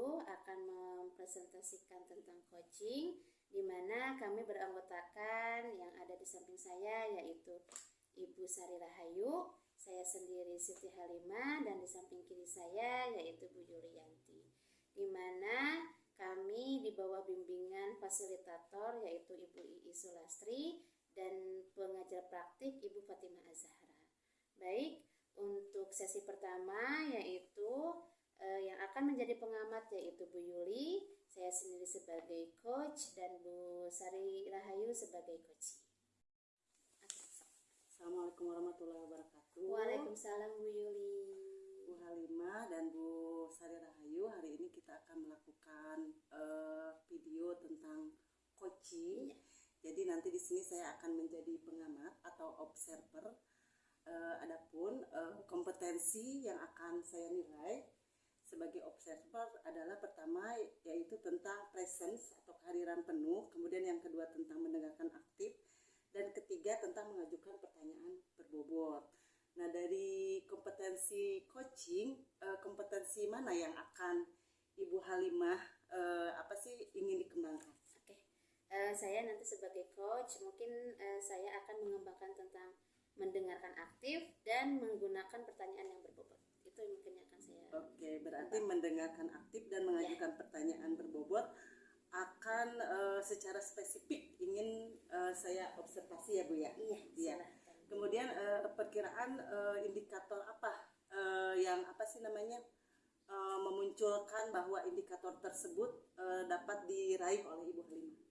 7 akan mempresentasikan tentang coaching di mana kami beranggotakan yang ada di samping saya yaitu Ibu Sari Rahayu, saya sendiri Siti Halimah dan di samping kiri saya yaitu Bu Yulianti. Di mana kami di bawah bimbingan fasilitator yaitu Ibu Ii Sulastri dan pengajar praktik Ibu Fatimah Azhara. Baik, untuk sesi pertama yaitu eh, yang akan menjadi pengamat yaitu Bu Yuli, saya sendiri sebagai coach dan Bu Sari Rahayu sebagai coach. Assalamualaikum warahmatullahi wabarakatuh. Waalaikumsalam Bu Yuli. Bu Halimah dan Bu Sari Rahayu, hari ini kita akan melakukan uh, video tentang coaching. Iya. Jadi nanti di sini saya akan menjadi pengamat atau observer uh, adapun uh, kompetensi yang akan saya nilai sebagai observer adalah pertama yaitu tentang presence atau kehadiran penuh, kemudian yang kedua tentang mendengarkan aktif, dan ketiga tentang mengajukan pertanyaan berbobot. Nah dari kompetensi coaching, uh, kompetensi mana yang akan Ibu Halimah uh, apa sih ingin dikembangkan? Oke, uh, saya nanti sebagai coach mungkin saya akan mengembangkan tentang mendengarkan aktif dan menggunakan pertanyaan yang berbobot. Itu mungkin akan. Oke, berarti mendengarkan aktif dan mengajukan ya. pertanyaan berbobot akan uh, secara spesifik ingin uh, saya observasi ya Bu ya. Iya. Iya. Kemudian uh, perkiraan uh, indikator apa uh, yang apa sih namanya uh, memunculkan bahwa indikator tersebut uh, dapat diraih oleh Ibu Halimah?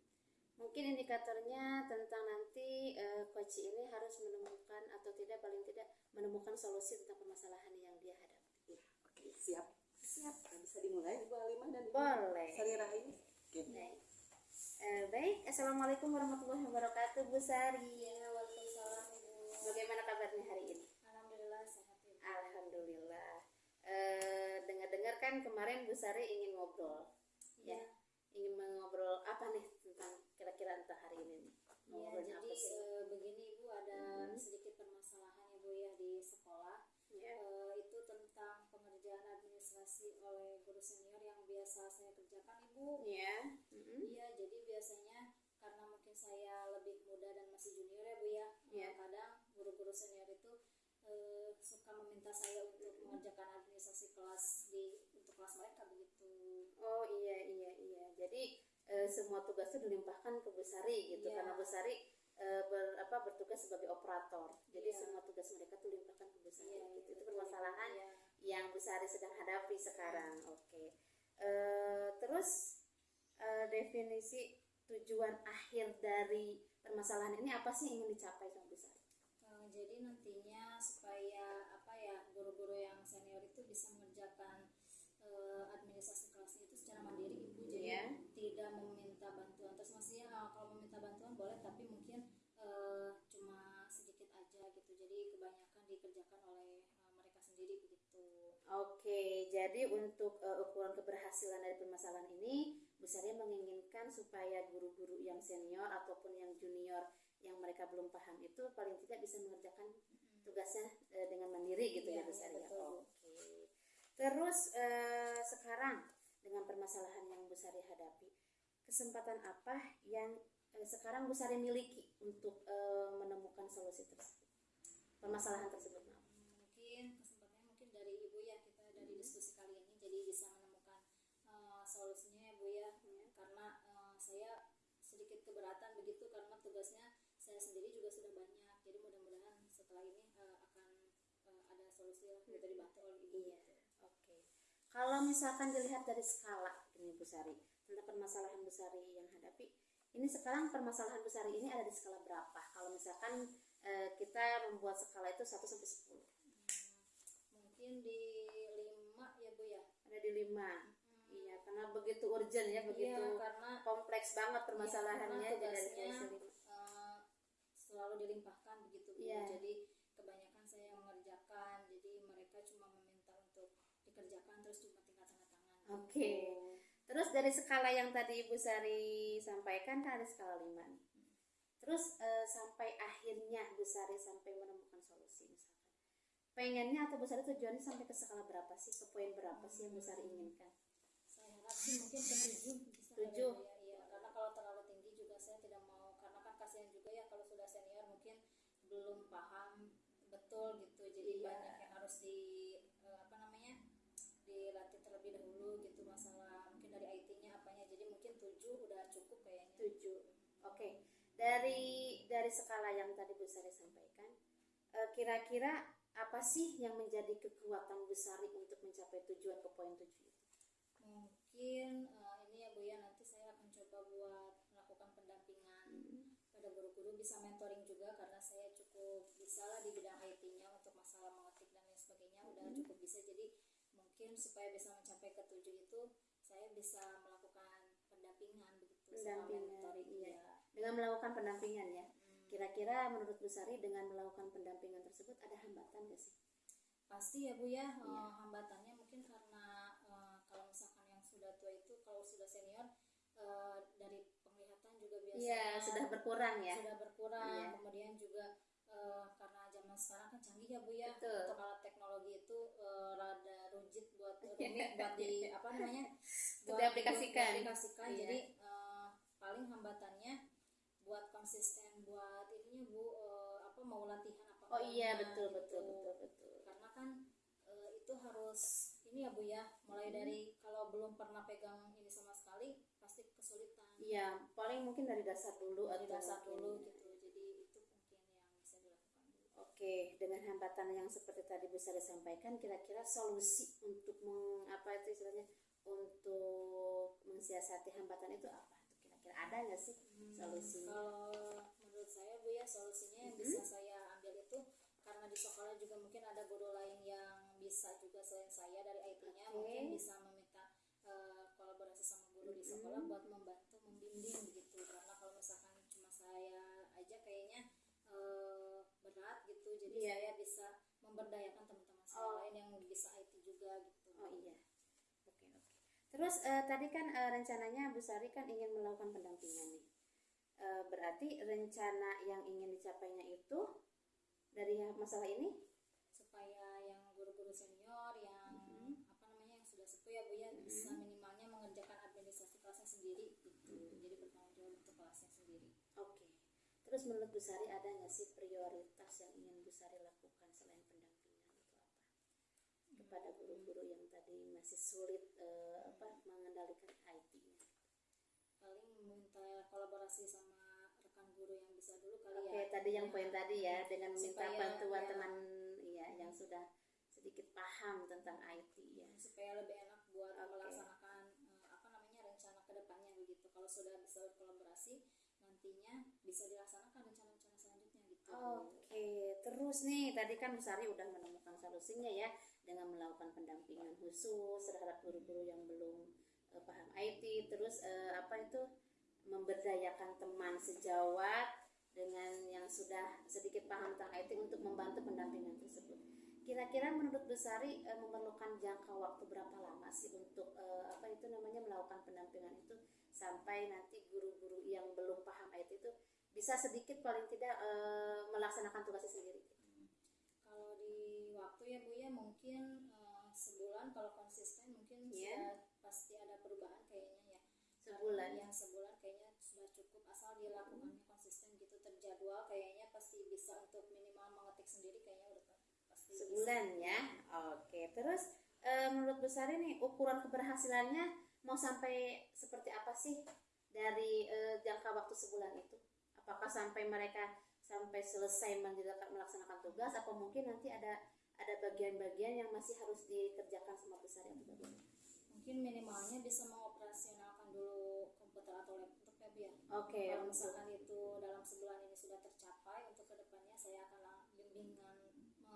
Mungkin indikatornya tentang nanti uh, coach ini harus menemukan atau tidak paling tidak menemukan solusi tentang permasalahan yang dia hadapi. Ya, siap. Siap. Nah, bisa dimulai Ibu Halimah dan Ibu Boleh. Sari Rahim. Oke. Okay. Baik. Uh, baik, Assalamualaikum warahmatullahi wabarakatuh Bu Sari. Ya, waalaikumsalam Ibu. Bagaimana kabarnya hari ini? Alhamdulillah sehat Ibu. Alhamdulillah. Uh, dengar-dengar kan kemarin Bu Sari ingin ngobrol. Ya. ya. Ingin mengobrol apa nih tentang kira-kira entah hari ini nih ya, jadi e, begini ibu ada hmm. sedikit permasalahan ibu ya di sekolah yeah. Ya. e, pengerjaan administrasi oleh guru senior yang biasa saya kerjakan ibu iya yeah. mm -hmm. iya jadi biasanya karena mungkin saya lebih muda dan masih junior ya bu ya yeah. kadang guru-guru senior itu e, suka meminta saya untuk mengerjakan administrasi kelas di untuk kelas mereka begitu oh iya iya iya jadi e, semua tugas itu dilimpahkan ke Besari gitu yeah. karena Besari e, ber, apa bertugas sebagai operator jadi yeah. semua tugas mereka tuh dilimpahkan ke yeah, gitu itu permasalahan yeah. yang Besari sedang hadapi sekarang oke okay. e, terus e, definisi tujuan akhir dari permasalahan ini apa sih yang ingin dicapai sama Besari jadi nantinya supaya apa ya guru-guru yang senior itu bisa mengerjakan uh, administrasi kelasnya itu secara mandiri ibu jadi yeah. tidak meminta bantuan terus maksudnya uh, kalau meminta bantuan boleh tapi mungkin dikerjakan oleh uh, mereka sendiri begitu oke okay, jadi untuk uh, ukuran keberhasilan dari permasalahan ini besarnya menginginkan supaya guru-guru yang senior ataupun yang junior yang mereka belum paham itu paling tidak bisa mengerjakan tugasnya uh, dengan mandiri gitu ya, ya besarnya oke okay. Terus eh, sekarang dengan permasalahan yang Bu Sari hadapi, kesempatan apa yang eh, sekarang Bu Sari miliki untuk eh, menemukan solusi tersebut? Permasalahan tersebut maaf. Mungkin kesempatannya mungkin dari Ibu ya kita dari hmm. diskusi kali ini jadi bisa menemukan uh, solusinya ya Bu ya. Hmm. Karena uh, saya sedikit keberatan begitu karena tugasnya saya sendiri juga sudah banyak. Jadi mudah-mudahan setelah ini uh, akan uh, ada solusi yang hmm. dibantu oleh Ibu. Iya. Kalau misalkan dilihat dari skala ini Bu Sari, tentang permasalahan Bu Sari yang hadapi, ini sekarang permasalahan Bu Sari ini ada di skala berapa? Kalau misalkan e, kita membuat skala itu 1 sampai 10. Hmm, mungkin di 5 ya Bu ya. Ada di 5. Hmm. Iya, karena begitu urgent ya, begitu iya, karena, kompleks banget permasalahannya iya, dari uh, selalu dilimpahkan begitu Bu. Iya. Jadi kebanyakan saya mengerjakan, jadi mereka cuma meminta untuk dikerjakan terus cuma tinggal tanda tangan. Oke. Okay. Terus dari skala yang tadi Ibu Sari sampaikan kan ada skala 5 nih. Terus e, sampai akhirnya Bu Sari sampai menemukan solusi misalkan. pengennya atau Bu Sari tujuannya sampai ke skala berapa sih ke poin berapa sih yang Bu Sari inginkan saya harap sih mungkin ke tujuh Tujuh. ya, Bu, ya. karena kalau terlalu tinggi juga saya tidak mau karena kan kasihan juga ya kalau sudah senior mungkin belum paham betul gitu jadi Iya. banyak yang harus di eh, apa namanya dilatih terlebih dahulu gitu masalah mungkin dari IT-nya apanya jadi mungkin tujuh udah cukup kayaknya tujuh oke dari dari skala yang tadi Bu Sari sampaikan eh, kira-kira apa sih yang menjadi kekuatan Bu Sari untuk mencapai tujuan ke poin tujuh itu mungkin eh, ini ya Bu ya nanti saya akan coba buat melakukan pendampingan pada guru-guru bisa mentoring juga karena saya cukup bisa lah di bidang IT-nya untuk masalah mengetik dan lain sebagainya udah Hmm. cukup bisa jadi mungkin supaya bisa mencapai ke tujuh itu saya bisa melakukan pendampingan begitu sama Pendampingan, mentoring iya. ya. Dengan melakukan pendampingan ya Hmm. kira-kira menurut Bu Sari dengan melakukan pendampingan tersebut ada hambatan gak sih pasti ya Bu ya eh, Iya. hambatannya mungkin karena eh, kalau misalkan yang sudah tua itu kalau sudah senior eh, dari penglihatan juga biasanya iya sudah berkurang ya sudah berkurang Iya. kemudian juga eh, karena zaman sekarang kan canggih ya bu ya Betul. untuk alat teknologi itu eh, rada rujit buat rumit buat di apa namanya Untuk diaplikasikan. diaplikasikan. Iya. jadi eh, paling hambatannya buat konsisten buat ininya bu eh, apa mau latihan apa oh iya betul gitu. betul betul betul karena kan eh, itu harus ini ya bu ya mulai dari kalau belum pernah pegang ini sama sekali pasti kesulitan iya paling mungkin dari dasar dulu dari atau dasar mungkin- dulu gitu jadi itu mungkin yang bisa dilakukan dulu Oke, dengan hambatan yang seperti tadi Bu Sari sampaikan, kira-kira solusi untuk meng, apa itu istilahnya untuk mensiasati hambatan itu apa? Nggak sih solusinya? kalau menurut saya bu ya solusinya yang bisa saya ambil itu karena di sekolah juga mungkin ada guru lain yang bisa juga selain saya dari IT-nya Oke. mungkin bisa meminta eh, kolaborasi sama guru di sekolah buat membantu membimbing begitu karena kalau misalkan cuma saya aja kayaknya eh, berat gitu jadi Iya. saya bisa memberdayakan teman-teman saya Oh. lain yang bisa IT juga gitu Oh iya. Terus eh, tadi kan eh, rencananya Bu Sari kan ingin melakukan pendampingan nih. Eh, berarti rencana yang ingin dicapainya itu dari masalah ini? supaya yang guru-guru senior yang apa namanya yang sudah sepuh ya bu ya bisa minimalnya mengerjakan administrasi kelasnya sendiri gitu jadi bertanggung jawab untuk kelasnya sendiri Oke. Terus menurut Bu Sari ada nggak sih prioritas yang ingin Bu Sari lakukan selain pendampingan itu apa? Kepada guru-guru yang masih sulit eh, apa mengendalikan IT-nya. paling meminta kolaborasi sama rekan guru yang bisa dulu kali Oke, ya tadi yang poin tadi ya dengan meminta Supaya, bantuan ya. teman ya yang sudah sedikit paham tentang IT ya. supaya lebih enak buat Oke. melaksanakan eh, apa namanya rencana ke depannya begitu kalau sudah bisa berkolaborasi nantinya bisa dilaksanakan rencana-rencana selanjutnya gitu Oke, terus nih tadi kan Bu Sari udah menemukan solusinya ya dengan melakukan pendampingan khusus terhadap guru-guru yang belum eh, paham IT, terus eh, apa itu memberdayakan teman sejawat dengan yang sudah sedikit paham tentang IT untuk membantu pendampingan tersebut. Kira-kira menurut Bu Sari eh, memerlukan jangka waktu berapa lama sih untuk eh, apa itu namanya melakukan pendampingan itu sampai nanti guru-guru yang belum paham IT itu bisa sedikit paling tidak eh, melaksanakan tugasnya sendiri. Ya Bu ya mungkin eh, sebulan kalau konsisten mungkin Iya. sudah pasti ada perubahan kayaknya ya. Sebulan. Yang sebulan kayaknya sudah cukup asal dilakukannya konsisten gitu terjadwal kayaknya pasti bisa untuk minimal mengetik sendiri kayaknya udah pa- pasti bisa. Sebulan ya. Oke, terus eh, menurut Bu Sari nih ukuran keberhasilannya mau sampai seperti apa sih dari eh, jangka waktu sebulan itu? Apakah sampai mereka sampai selesai melaksanakan tugas atau mungkin nanti ada ada bagian-bagian yang masih harus dikerjakan sama Bu Sari atau bagaimana? Mungkin minimalnya bisa mengoperasionalkan dulu komputer atau laptop ya Bu ya. Oke, Kalau untuk misalkan itu dalam sebulan ini sudah tercapai untuk ke depannya saya akan bimbingan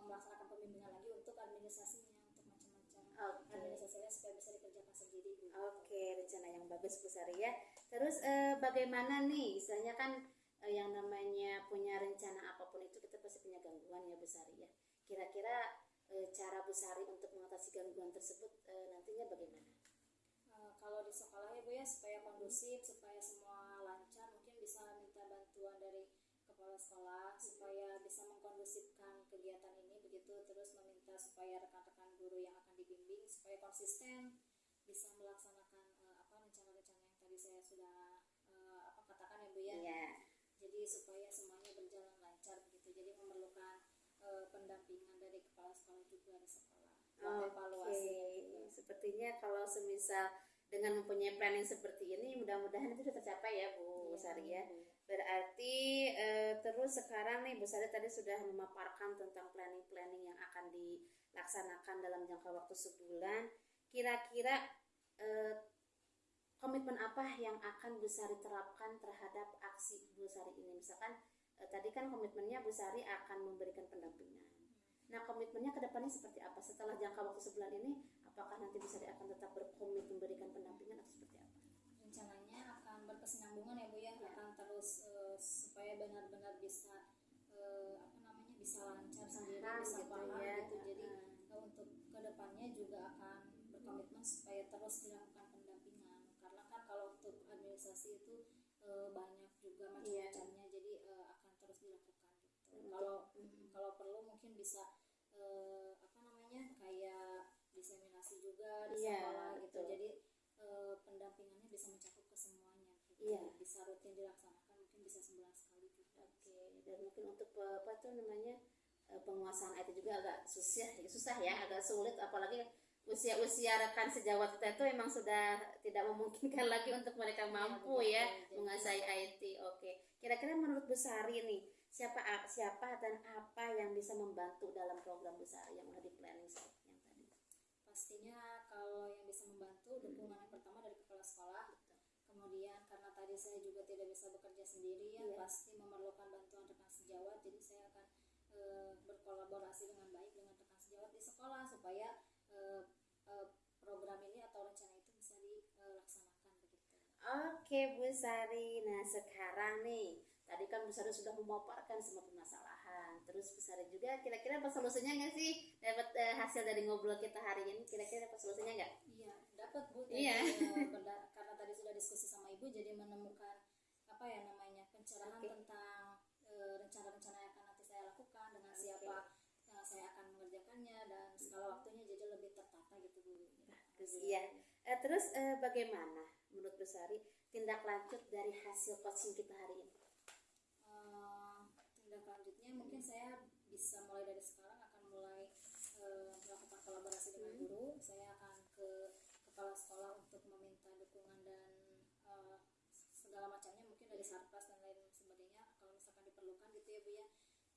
melaksanakan pembimbingan lagi untuk administrasinya untuk macam-macam Oke. administrasinya supaya bisa dikerjakan sendiri Bu. Oke, rencana yang bagus Bu Sari ya. Terus eh, bagaimana nih? Istilahnya kan eh, yang namanya punya rencana apa pun itu kita pasti punya gangguan ya Bu Sari ya. Kira-kira eh, cara Bu Sari untuk mengatasi gangguan tersebut eh, nantinya bagaimana? Eh, kalau di sekolah ya Bu ya supaya kondusif supaya semua lancar mungkin bisa minta bantuan dari kepala sekolah supaya bisa mengkondusifkan kegiatan ini begitu terus meminta supaya rekan-rekan guru yang akan dibimbing supaya konsisten bisa melaksanakan eh, apa rencana-rencana yang tadi saya sudah eh, apa katakan ya Bu ya. Iya. Jadi supaya semuanya berjalan lancar begitu. Jadi memerlukan eh, pendampingan dari kepala sekolah juga di Oke, evaluasi juga. sepertinya kalau semisal dengan mempunyai planning seperti ini, mudah-mudahan itu sudah tercapai ya Bu Iya, Sari ya. Berarti eh, terus sekarang nih Bu Sari tadi sudah memaparkan tentang planning-planning yang akan dilaksanakan dalam jangka waktu sebulan. Kira-kira eh, komitmen apa yang akan Bu Sari terapkan terhadap aksi Bu Sari ini? Misalkan eh, tadi kan komitmennya Bu Sari akan memberikan pendampingan. Nah komitmennya ke depannya seperti apa? Setelah jangka waktu sebulan ini, apakah nanti Bu Sari akan tetap berkomit memberikan pendampingan atau seperti apa? rencananya akan berkesinambungan ya Bu ya, akan terus eh, supaya benar-benar bisa eh, apa namanya bisa lancar sendiri Paham bisa gitu paham ya. gitu jadi eh, untuk ke depannya juga akan berkomitmen supaya terus dilakukan pendampingan karena kan kalau untuk administrasi itu eh, banyak juga Iya. macam-macamnya jadi eh, akan terus dilakukan gitu kalau Mm. kalau perlu mungkin bisa eh, apa namanya kayak diseminasi juga di Iya, sekolah gitu betul. jadi eh, pendampingannya bisa mencakup ke semuanya gitu. Iya. bisa rutin dilaksanakan mungkin bisa sebulan sekali juga Oke, dan mungkin untuk apa tuh namanya eh, penguasaan IT juga agak susah, susah ya, agak sulit, apalagi usia-usia rekan sejawat kita itu memang sudah tidak memungkinkan lagi untuk mereka mampu betul, ya betul. menguasai IT. Oke, kira-kira menurut Bu Sari nih siapa siapa dan apa yang bisa membantu dalam program Bu Sari yang udah di planning? Pastinya kalau yang bisa membantu dukungan yang pertama dari kepala sekolah. Kemudian karena tadi saya juga tidak bisa bekerja sendiri ya Iya. pasti memerlukan bantuan rekan sejawat. Jadi saya akan eh, berkolaborasi dengan baik dengan rekan sejawat di sekolah supaya eh, eh, program ini atau rencana itu bisa dilaksanakan begitu. Oke Bu Sari, nah sekarang nih tadi kan Bu Sari sudah memaparkan semua permasalahan, terus Bu Sari juga kira-kira apa solusinya nggak sih dapat eh, hasil dari ngobrol kita hari ini? Kira-kira apa solusinya nggak? Iya, dapat Bu. Iya. eh, karena tadi sudah diskusi sama Ibu, jadi menemukan apa ya namanya pencerahan Oke. tentang eh, rencana-rencana yang akan nanti saya lakukan dengan siapa eh, saya akan mengerjakannya dan skala waktunya jadi lebih tertata gitu Bu. Iya. Eh, terus eh, bagaimana menurut Bu Sari tindak lanjut dari hasil coaching kita hari ini? Mungkin saya bisa mulai dari sekarang akan mulai eh, melakukan kolaborasi dengan Hmm. guru. Saya akan ke kepala sekolah untuk meminta dukungan dan eh, segala macamnya mungkin dari sarkas dan lain sebagainya kalau misalkan diperlukan gitu ya bu ya.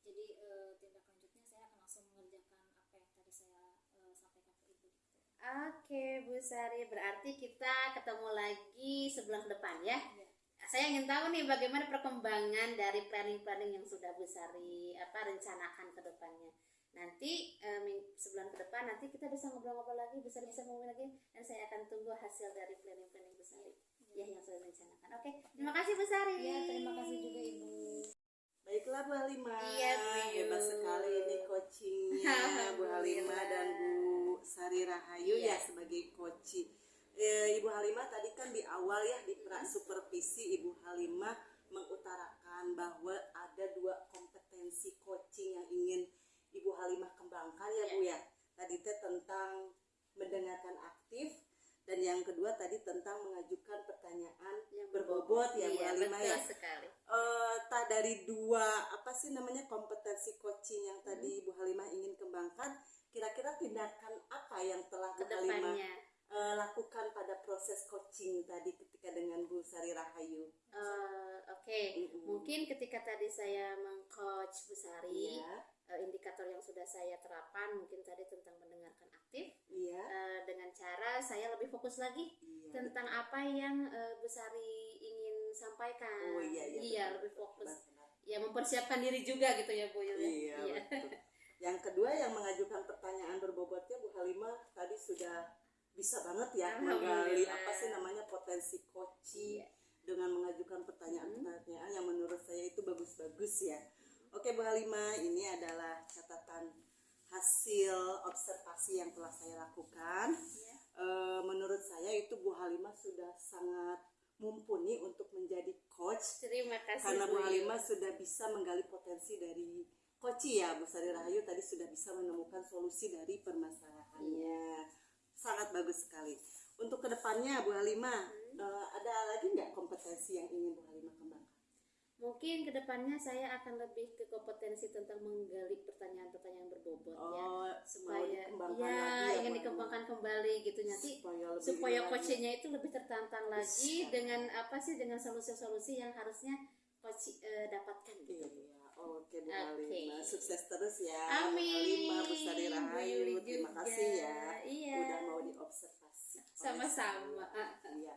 Jadi eh, tindak lanjutnya saya akan langsung mengerjakan apa yang tadi saya eh, sampaikan ke ibu gitu. Oke Bu Sari, berarti kita ketemu lagi sebulan ke depan ya? Iya. Saya ingin tahu nih bagaimana perkembangan dari planning-planning yang sudah Bu Sari apa rencanakan ke depannya. Nanti eh, ming- sebulan ke depan nanti kita bisa ngobrol-ngobrol lagi, bisa bisa ngomong lagi dan saya akan tunggu hasil dari planning-planning Bu Sari ya yang sudah direncanakan. Oke, terima kasih Bu Sari. Iya terima kasih juga ibu. Baiklah Bu Halimah. Iya. Hebat sekali ini coachingnya Bu Halimah dan Bu Sari Rahayu Iya. ya sebagai coaching. Eh, Ibu Halimah tadi kan di awal ya di pra supervisi Ibu Halimah mengutarakan bahwa ada dua kompetensi coaching yang ingin Ibu Halimah kembangkan ya Bu ya. Tadi teh tentang mendengarkan aktif dan yang kedua tadi tentang mengajukan pertanyaan Yang berbobot ya Bu Iya, Halimah ya. sekali. tak dari dua apa sih namanya kompetensi coaching yang tadi Bu Halimah ingin kembangkan kira-kira tindakan apa yang telah Bu Halimah Eh, lakukan pada proses coaching tadi ketika dengan Bu Sari Rahayu Eh, Oke, Mm-mm. mungkin ketika tadi saya mengcoach Bu Sari, iya eh, indikator yang sudah saya terapkan mungkin tadi tentang mendengarkan aktif iya eh, dengan cara saya lebih fokus lagi iya tentang apa yang eh, Bu Sari ingin sampaikan. oh iya iya betul, lebih betul. fokus. Benar, benar. Ya mempersiapkan diri juga gitu ya Bu. ya. iya betul yang kedua yang mengajukan pertanyaan berbobotnya Bu Halimah tadi sudah bisa banget ya menggali apa sih namanya potensi coaching Iya. dengan mengajukan pertanyaan-pertanyaan yang menurut saya itu bagus-bagus ya. Oke Bu Halimah, ini adalah catatan hasil observasi yang telah saya lakukan. Iya. Eh, menurut saya itu Bu Halimah sudah sangat mumpuni untuk menjadi coach Terima kasih karena Bu. Halimah sudah bisa menggali potensi dari Koci ya Bu Sari Rahayu tadi sudah bisa menemukan solusi dari permasalahannya. Sangat bagus sekali. Untuk ke depannya Bu Halimah, eh, ada lagi nggak kompetensi yang ingin Bu Halimah kembangkan? Mungkin ke depannya saya akan lebih ke kompetensi tentang menggali pertanyaan-pertanyaan berbobot ya Oh, supaya ya lagi ya, ingin dikembangkan kembali gitu nanti supaya lebih supaya coachingnya itu lebih tertantang lagi Bisa. dengan apa sih dengan solusi-solusi yang harusnya coach eh, dapatkan gitu. Iya, oke Bu Oke. Halimah. Sukses terus ya. Amin. Sari Bu Rahayu. Terima kasih ya. Iya. Udah mau diobservasi. Sama-sama. saya.